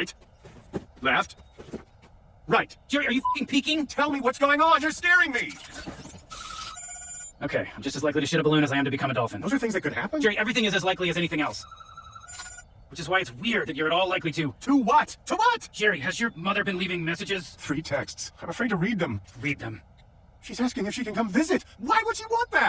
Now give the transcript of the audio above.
Right. Left. Right. Jerry, are you fing peeking? Tell me what's going on. You're scaring me. Okay, I'm just as likely to shit a balloon as I am to become a dolphin. Those are things that could happen. Jerry, everything is as likely as anything else. Which is why it's weird that you're at all likely to. To what? To what? Jerry, has your mother been leaving messages? Three texts. I'm afraid to read them. Read them. She's asking if she can come visit. Why would she want that?